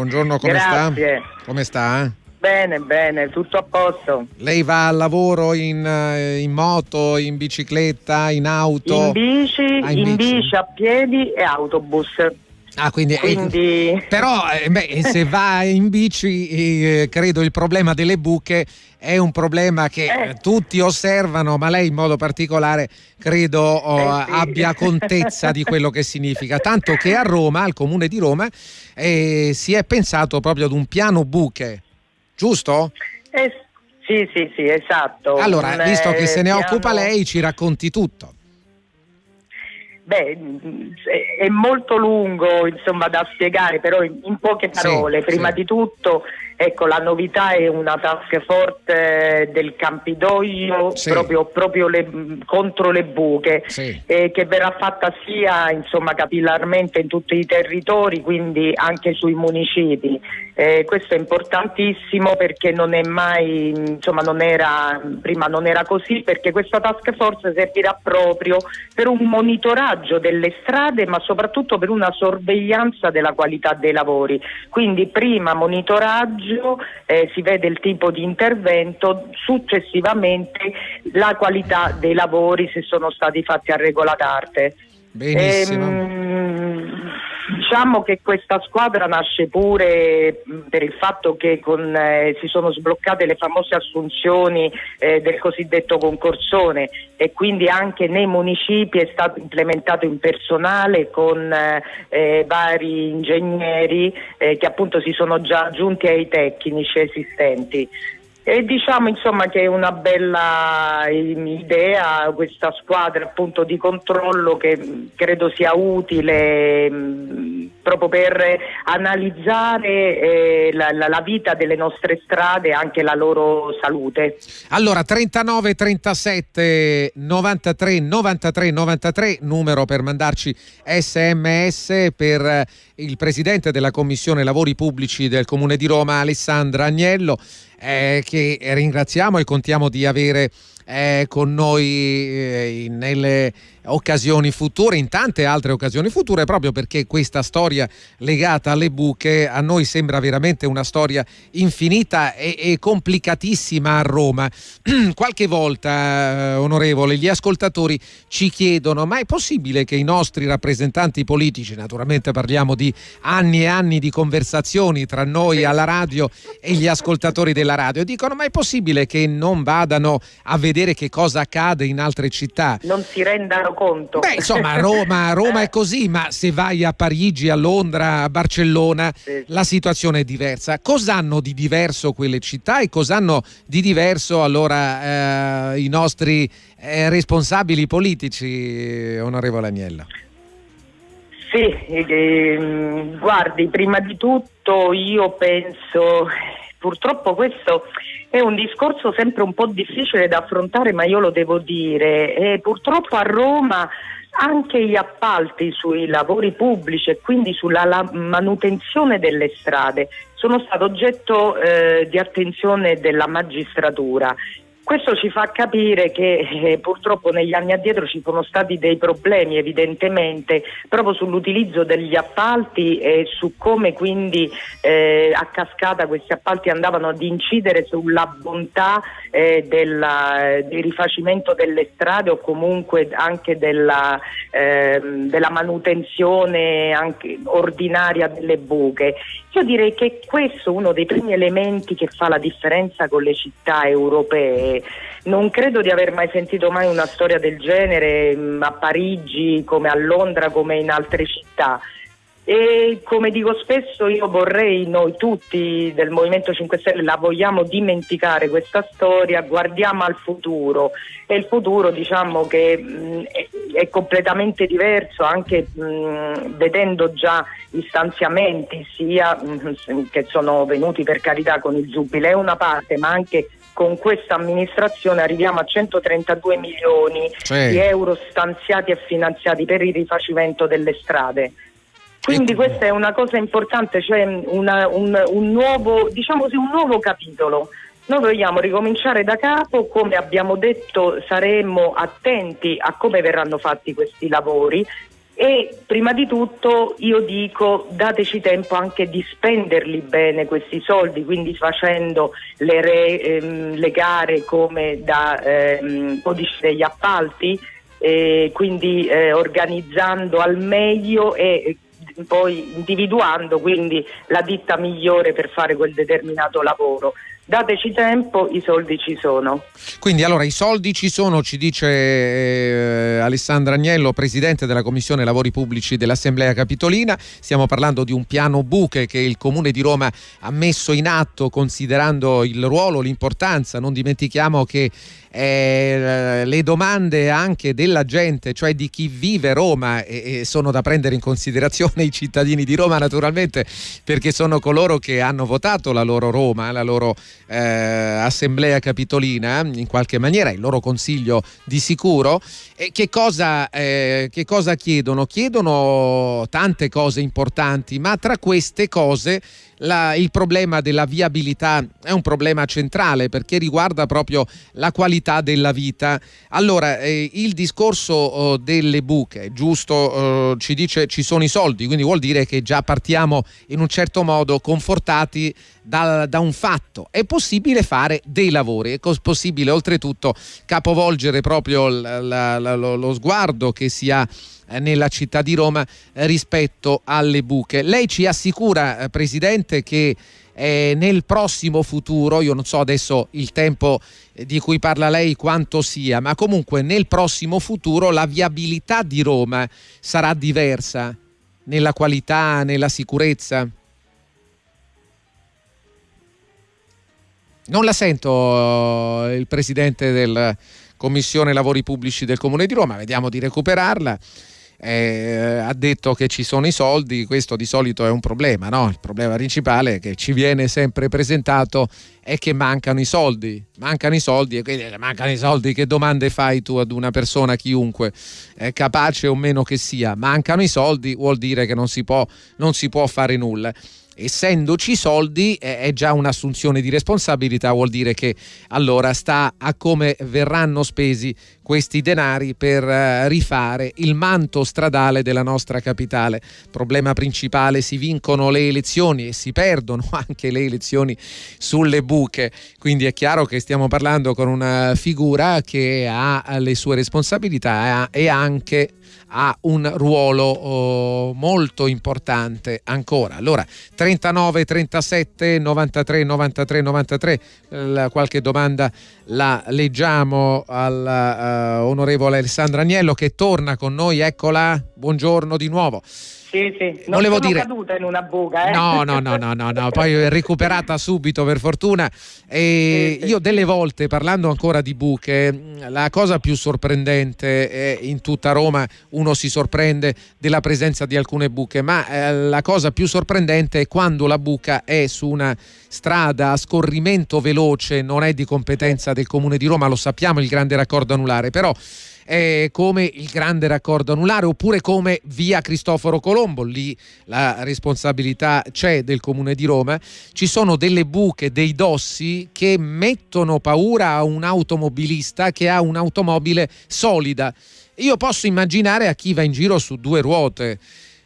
Buongiorno, come Grazie. sta? Come sta? Bene, bene, tutto a posto. Lei va al lavoro in, eh, in moto, in bicicletta, in auto? In bici, Ah, in in bici. bici a piedi e autobus. Ah, quindi, Quindi- però eh, beh, se va in bici, eh, credo il problema delle buche è un problema che eh, tutti osservano, ma lei in modo particolare credo oh, Eh sì. abbia contezza di quello che significa. Tanto che a Roma, al comune di Roma, eh, si è pensato proprio ad un piano buche, giusto? Eh, sì, sì, sì, esatto. Allora, visto che eh, se ne piano- occupa lei, ci racconti tutto. Beh, è- molto lungo insomma, da spiegare, però in, poche Sì, parole. Prima sì. di tutto, ecco, la novità è una task force del Campidoglio Sì. proprio, proprio le- contro le buche, Sì. eh, che verrà fatta sia insomma, capillarmente in tutti i territori, quindi anche sui municipi. Eh, questo è importantissimo perché non è mai, insomma, non era, prima non era così, perché questa task force servirà proprio per un monitoraggio delle strade, ma soprattutto per una sorveglianza della qualità dei lavori. Quindi prima monitoraggio, eh, si vede il tipo di intervento, successivamente la qualità dei lavori se sono stati fatti a regola d'arte. Benissimo. Ehm, diciamo che questa squadra nasce pure per il fatto che con, eh, si sono sbloccate le famose assunzioni eh, del cosiddetto concorsone e quindi anche nei municipi è stato implementato in personale con eh, eh, vari ingegneri eh, che appunto si sono già aggiunti ai tecnici esistenti. E diciamo insomma che è una bella ehm, idea questa squadra appunto di controllo che credo sia utile mh, proprio per analizzare eh, la, la- la vita delle nostre strade e anche la loro salute. Allora 39 37 93 93 93 numero per mandarci sms per eh, il presidente della commissione lavori pubblici del comune di Roma Alessandra Agnello eh, che ringraziamo e contiamo di avere eh, con noi eh, nelle occasioni future, in tante altre occasioni future, proprio perché questa storia legata alle buche a noi sembra veramente una storia infinita e, e complicatissima a Roma. Qualche volta, eh, onorevole, gli ascoltatori ci chiedono: ma è possibile che i nostri rappresentanti politici, naturalmente parliamo di anni e anni di conversazioni tra noi alla radio e gli ascoltatori della radio, dicono: ma è possibile che non vadano a vedere che cosa accade in altre città? Non si rendano conto. Beh, insomma, Roma, Roma è così, ma se vai a Parigi, a Londra, a Barcellona, Sì. la situazione è diversa. Cos'hanno di diverso quelle città e cos'hanno di diverso allora eh, i nostri eh, responsabili politici, onorevole Agnello? Sì, ehm, guardi, prima di tutto io penso, purtroppo questo è un discorso sempre un po' difficile da affrontare, ma io lo devo dire, e purtroppo a Roma anche gli appalti sui lavori pubblici e quindi sulla la- manutenzione delle strade sono stati oggetto eh, di attenzione della magistratura. Questo ci fa capire che eh, purtroppo negli anni addietro ci sono stati dei problemi evidentemente proprio sull'utilizzo degli appalti e su come quindi eh, a cascata questi appalti andavano ad incidere sulla bontà eh, della- del rifacimento delle strade o comunque anche della, ehm, della manutenzione anche ordinaria delle buche. Io direi che questo è uno dei primi elementi che fa la differenza con le città europee. Non credo di aver mai sentito mai una storia del genere mh, a Parigi, come a Londra, come in altre città. E come dico spesso, io vorrei, noi tutti del Movimento 5 Stelle la vogliamo dimenticare questa storia, guardiamo al futuro e il futuro diciamo che mh, è, è completamente diverso anche mh, vedendo già gli stanziamenti sia mh, che sono venuti per carità con il Giubileo una parte ma anche con questa amministrazione arriviamo a 132 milioni Sì. di euro stanziati e finanziati per il rifacimento delle strade. Quindi questa è una cosa importante, cioè una- un, un nuovo, diciamo così, un nuovo capitolo. Noi vogliamo ricominciare da capo, come abbiamo detto saremo attenti a come verranno fatti questi lavori e prima di tutto io dico dateci tempo anche di spenderli bene questi soldi, quindi facendo le, re, ehm, le gare come da ehm, codice degli appalti, eh, quindi eh, organizzando al meglio e poi individuando quindi la ditta migliore per fare quel determinato lavoro dateci tempo, i soldi ci sono. Quindi allora i soldi ci sono, ci dice eh, Alessandra Agnello, Presidente della Commissione Lavori Pubblici dell'Assemblea Capitolina. Stiamo parlando di un piano buche che il Comune di Roma ha messo in atto considerando il ruolo, l'importanza. Non dimentichiamo che eh, le domande anche della gente, cioè di chi vive Roma, e, e sono da prendere in considerazione i cittadini di Roma naturalmente, perché sono coloro che hanno votato la loro Roma, la loro eh, assemblea capitolina, in qualche maniera, il loro consiglio di sicuro. E che cosa, eh, che cosa chiedono? Chiedono tante cose importanti, ma tra queste cose la, il problema della viabilità è un problema centrale perché riguarda proprio la qualità della vita. Allora, eh, il discorso oh, delle buche, giusto, oh, ci dice ci sono i soldi, quindi vuol dire che già partiamo in un certo modo confortati da, da un fatto. È possibile fare dei lavori, è possibile oltretutto capovolgere proprio la, la, la, lo, lo sguardo che si ha eh, nella città di Roma eh, rispetto alle buche. Lei ci assicura, eh, Presidente, che eh, nel prossimo futuro, io non so adesso il tempo di cui parla lei quanto sia, ma comunque nel prossimo futuro la viabilità di Roma sarà diversa nella qualità, nella sicurezza? Non la sento il Presidente della Commissione Lavori Pubblici del Comune di Roma, vediamo di recuperarla eh, ha detto che ci sono i soldi, questo di solito è un problema, no? il problema principale che ci viene sempre presentato è che mancano i soldi, mancano i soldi e quindi mancano i soldi, che domande fai tu ad una persona, chiunque, eh, capace o meno che sia, mancano i soldi vuol dire che non si può, non si può fare nulla essendoci soldi è già un'assunzione di responsabilità, vuol dire che allora sta a come verranno spesi questi denari per eh, rifare il manto stradale della nostra capitale. Problema principale, si vincono le elezioni e si perdono anche le elezioni sulle buche, quindi è chiaro che stiamo parlando con una figura che ha le sue responsabilità e anche ha un ruolo oh, molto importante ancora. Allora, 39 37 93 93 93, eh, qualche domanda la leggiamo all'onorevole uh, Alessandra Agnello che torna con noi, eccola, buongiorno di nuovo. Sì, sì, non Volevo sono dire... caduta in una buca. Eh? No, no, no, no, no, no, poi recuperata subito per fortuna. E sì, sì. Io delle volte, parlando ancora di buche, la cosa più sorprendente è in tutta Roma, uno si sorprende della presenza di alcune buche, ma eh, la cosa più sorprendente è quando la buca è su una strada a scorrimento veloce, non è di competenza del Comune di Roma, lo sappiamo il grande raccordo anulare, però eh, come il grande raccordo anulare oppure come via Cristoforo Colombo, lì la responsabilità c'è del comune di Roma, ci sono delle buche, dei dossi che mettono paura a un automobilista che ha un'automobile solida. Io posso immaginare a chi va in giro su due ruote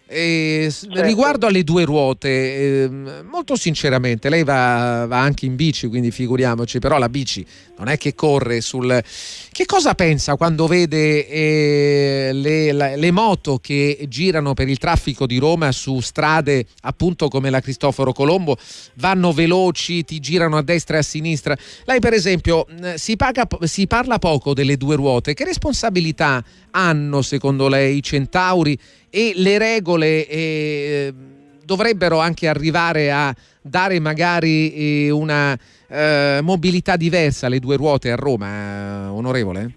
e certo. Riguardo alle due ruote, eh, molto sinceramente, lei va, va, anche in bici, quindi figuriamoci, però la bici non è che corre sul... Che cosa pensa quando vede eh, le, la, le, moto che girano per il traffico di Roma su strade appunto come la Cristoforo Colombo, vanno veloci, ti girano a destra e a sinistra? Lei per esempio si, paga, si parla poco delle due ruote, che responsabilità hanno secondo lei i centauri? e le regole eh, dovrebbero anche arrivare a dare magari eh, una eh, mobilità diversa alle due ruote a Roma, eh, onorevole?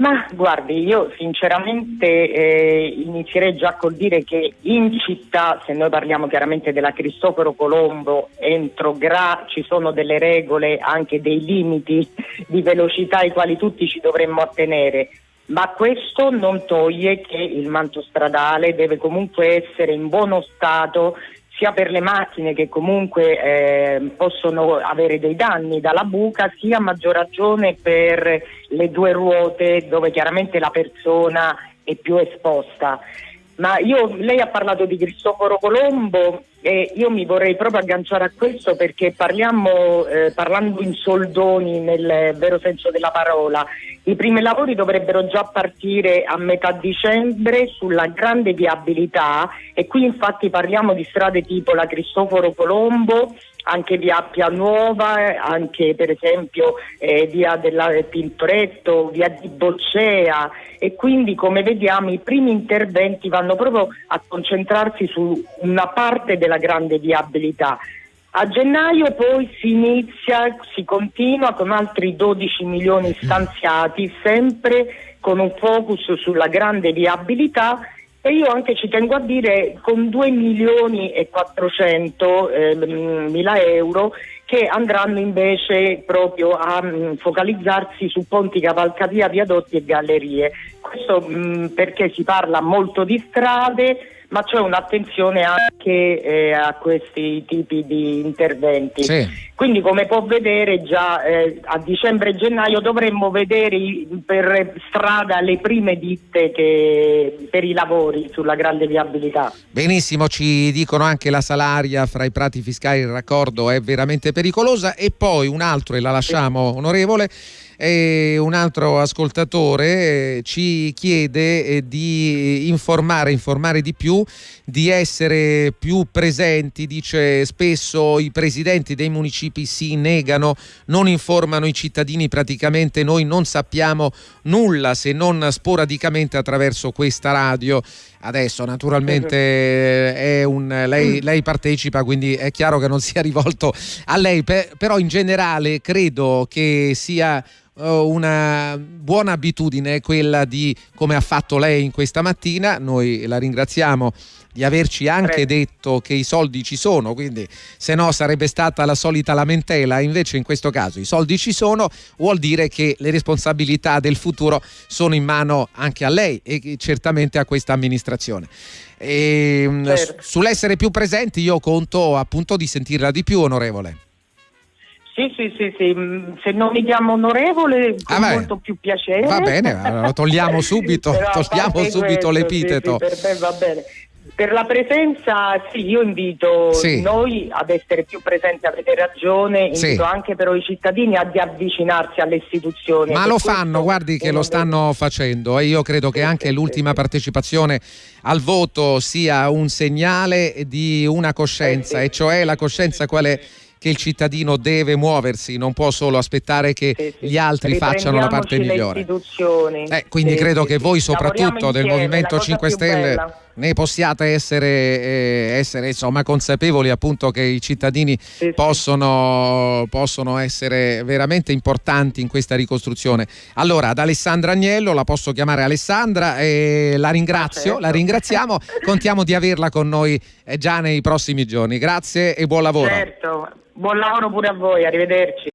Ma guardi, io sinceramente eh, inizierei già col dire che in città, se noi parliamo chiaramente della Cristoforo Colombo, entro Gra ci sono delle regole, anche dei limiti di velocità ai quali tutti ci dovremmo attenere ma questo non toglie che il manto stradale deve comunque essere in buono stato sia per le macchine che comunque eh, possono avere dei danni dalla buca, sia a maggior ragione per le due ruote dove chiaramente la persona è più esposta. Ma io, lei ha parlato di Cristoforo Colombo e io mi vorrei proprio agganciare a questo perché parliamo, eh, parlando in soldoni nel vero senso della parola, i primi lavori dovrebbero già partire a metà dicembre sulla grande viabilità e qui infatti parliamo di strade tipo la Cristoforo Colombo, anche via Appia Nuova, anche per esempio eh, via della Pintoretto, via di Boccea e quindi come vediamo i primi interventi vanno proprio a concentrarsi su una parte della grande viabilità. A gennaio poi si inizia, si continua con altri 12 milioni stanziati, sempre con un focus sulla grande viabilità e io anche ci tengo a dire con 2 milioni e 400 eh, mila euro che andranno invece proprio a mh, mm, focalizzarsi su ponti, cavalcavia, viadotti e gallerie. Questo mh, mm, perché si parla molto di strade, ma c'è un'attenzione anche eh, a questi tipi di interventi. Sì. Quindi come può vedere già eh, a dicembre e gennaio dovremmo vedere per strada le prime ditte che, per i lavori sulla grande viabilità. Benissimo, ci dicono anche la salaria fra i prati fiscali, il raccordo è veramente pericolosa e poi un altro e la lasciamo sì. onorevole e un altro ascoltatore eh, ci chiede eh, di informare, informare di più, di essere più presenti, dice spesso i presidenti dei municipi si negano, non informano i cittadini, praticamente noi non sappiamo nulla se non sporadicamente attraverso questa radio. Adesso naturalmente è un, lei, lei, partecipa, quindi è chiaro che non sia rivolto a lei, però in generale credo che sia eh, una buona abitudine quella di come ha fatto lei in questa mattina noi la ringraziamo di averci anche detto che i soldi ci sono, quindi se no sarebbe stata la solita lamentela, invece in questo caso i soldi ci sono, vuol dire che le responsabilità del futuro sono in mano anche a lei e certamente a questa amministrazione. E, mm, certo. Sull'essere più presenti io conto appunto di sentirla di più, onorevole. Sì, sì, sì, sì, mm, se non mi chiamo onorevole con ah molto più piacere. Va bene, lo togliamo subito, togliamo subito questo, l'epiteto. Sì, sì, per me va bene. Per la presenza, sì, io invito sì. noi ad essere più presenti, avete ragione, invito sì. anche però i cittadini ad avvicinarsi alle istituzioni. Ma lo fanno, guardi che lo stanno facendo e io credo che anche l'ultima partecipazione al voto sia un segnale di una coscienza, eh, e cioè la coscienza quale che il cittadino deve muoversi, non può solo aspettare che sì, sì. gli altri facciano la parte migliore. Eh, quindi sì, credo che voi soprattutto del Movimento 5 Stelle ne possiate essere, eh, essere insomma, consapevoli appunto che i cittadini possono, possono, essere veramente importanti in questa ricostruzione. Allora, ad Alessandra Agnello, la posso chiamare Alessandra e la ringrazio, certo. la ringraziamo, contiamo di averla con noi eh, già nei prossimi giorni. Grazie e buon lavoro. Certo. Buon lavoro pure a voi, arrivederci.